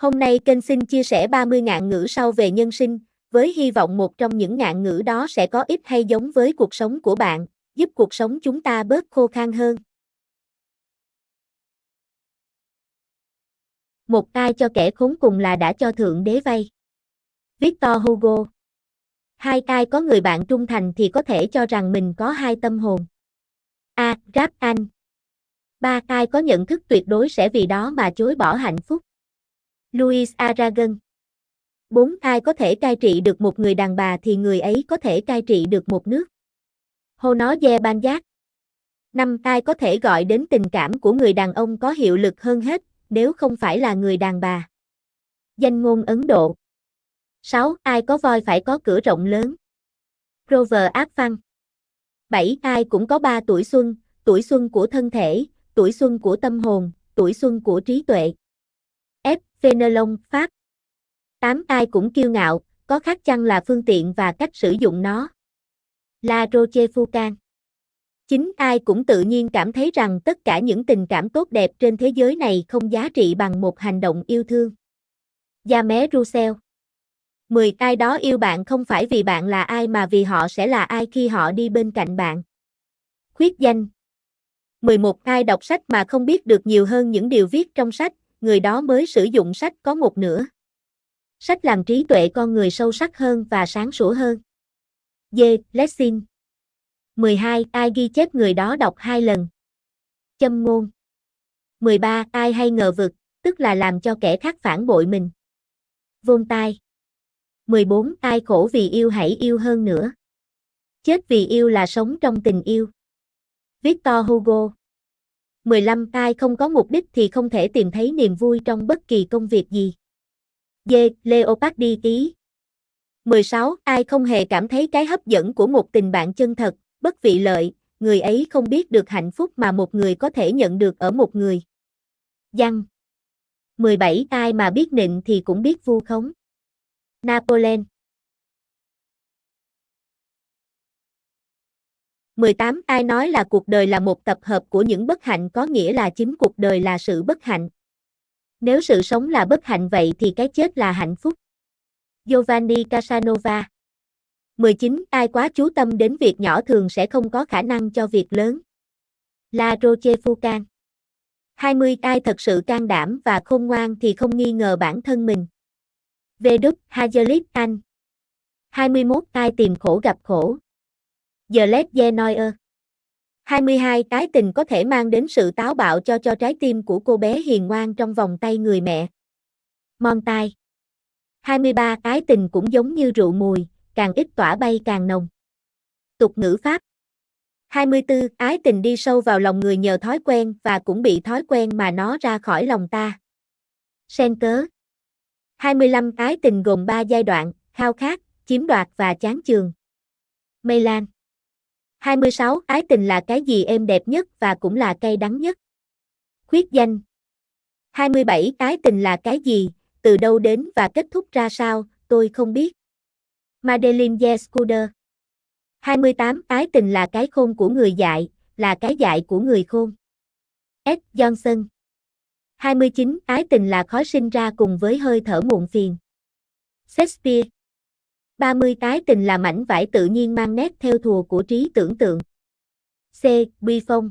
Hôm nay kênh xin chia sẻ 30 ngạn ngữ sau về nhân sinh, với hy vọng một trong những ngạn ngữ đó sẽ có ít hay giống với cuộc sống của bạn, giúp cuộc sống chúng ta bớt khô khan hơn. Một ai cho kẻ khốn cùng là đã cho thượng đế vay. Victor Hugo Hai ai có người bạn trung thành thì có thể cho rằng mình có hai tâm hồn. A. Rap Anh Ba ai có nhận thức tuyệt đối sẽ vì đó mà chối bỏ hạnh phúc. Louis Aragon 4. Ai có thể cai trị được một người đàn bà thì người ấy có thể cai trị được một nước. Hô nó dè Ban Giác 5. Ai có thể gọi đến tình cảm của người đàn ông có hiệu lực hơn hết, nếu không phải là người đàn bà. Danh ngôn Ấn Độ 6. Ai có voi phải có cửa rộng lớn. Grover Áp Văn 7. Ai cũng có ba tuổi xuân, tuổi xuân của thân thể, tuổi xuân của tâm hồn, tuổi xuân của trí tuệ. Phenolong Fenelon, Pháp 8. Ai cũng kiêu ngạo, có khác chăng là phương tiện và cách sử dụng nó. La Rochefoucauld 9. Ai cũng tự nhiên cảm thấy rằng tất cả những tình cảm tốt đẹp trên thế giới này không giá trị bằng một hành động yêu thương. Jamé Roussel 10. Ai đó yêu bạn không phải vì bạn là ai mà vì họ sẽ là ai khi họ đi bên cạnh bạn. Khuyết danh 11. Ai đọc sách mà không biết được nhiều hơn những điều viết trong sách, người đó mới sử dụng sách có một nửa. Sách làm trí tuệ con người sâu sắc hơn và sáng sủa hơn. D. Lessing 12. Ai ghi chép người đó đọc hai lần. Châm ngôn 13. Ai hay ngờ vực, tức là làm cho kẻ khác phản bội mình. Vôn tai 14. Ai khổ vì yêu hãy yêu hơn nữa. Chết vì yêu là sống trong tình yêu. Victor Hugo 15. Ai không có mục đích thì không thể tìm thấy niềm vui trong bất kỳ công việc gì. D. Leopardi ý 16. Ai không hề cảm thấy cái hấp dẫn của một tình bạn chân thật, bất vị lợi, người ấy không biết được hạnh phúc mà một người có thể nhận được ở một người. Văn 17. Ai mà biết nịnh thì cũng biết vu khống. Napoleon 18. Ai nói là cuộc đời là một tập hợp của những bất hạnh có nghĩa là chính cuộc đời là sự bất hạnh. Nếu sự sống là bất hạnh vậy thì cái chết là hạnh phúc. Giovanni Casanova 19. Ai quá chú tâm đến việc nhỏ thường sẽ không có khả năng cho việc lớn. La Rochefoucauld 20. Ai thật sự can đảm và khôn ngoan thì không nghi ngờ bản thân mình. V. Đức Hajelit Anh 21. Ai tìm khổ gặp khổ. The Led Genoyer 22. Cái tình có thể mang đến sự táo bạo cho cho trái tim của cô bé hiền ngoan trong vòng tay người mẹ. Montai 23. Cái tình cũng giống như rượu mùi, càng ít tỏa bay càng nồng. Tục ngữ Pháp 24. Ái tình đi sâu vào lòng người nhờ thói quen và cũng bị thói quen mà nó ra khỏi lòng ta. Sen cớ 25. Ái tình gồm 3 giai đoạn, khao khát, chiếm đoạt và chán chường. Mây Lan 26. Ái tình là cái gì êm đẹp nhất và cũng là cay đắng nhất. Khuyết danh 27. Ái tình là cái gì, từ đâu đến và kết thúc ra sao, tôi không biết. Madeline Yescuder 28. Ái tình là cái khôn của người dạy, là cái dạy của người khôn. S. Johnson 29. Ái tình là khói sinh ra cùng với hơi thở muộn phiền. Shakespeare 30. tái tình là mảnh vải tự nhiên mang nét theo thùa của trí tưởng tượng. C. Bi Phong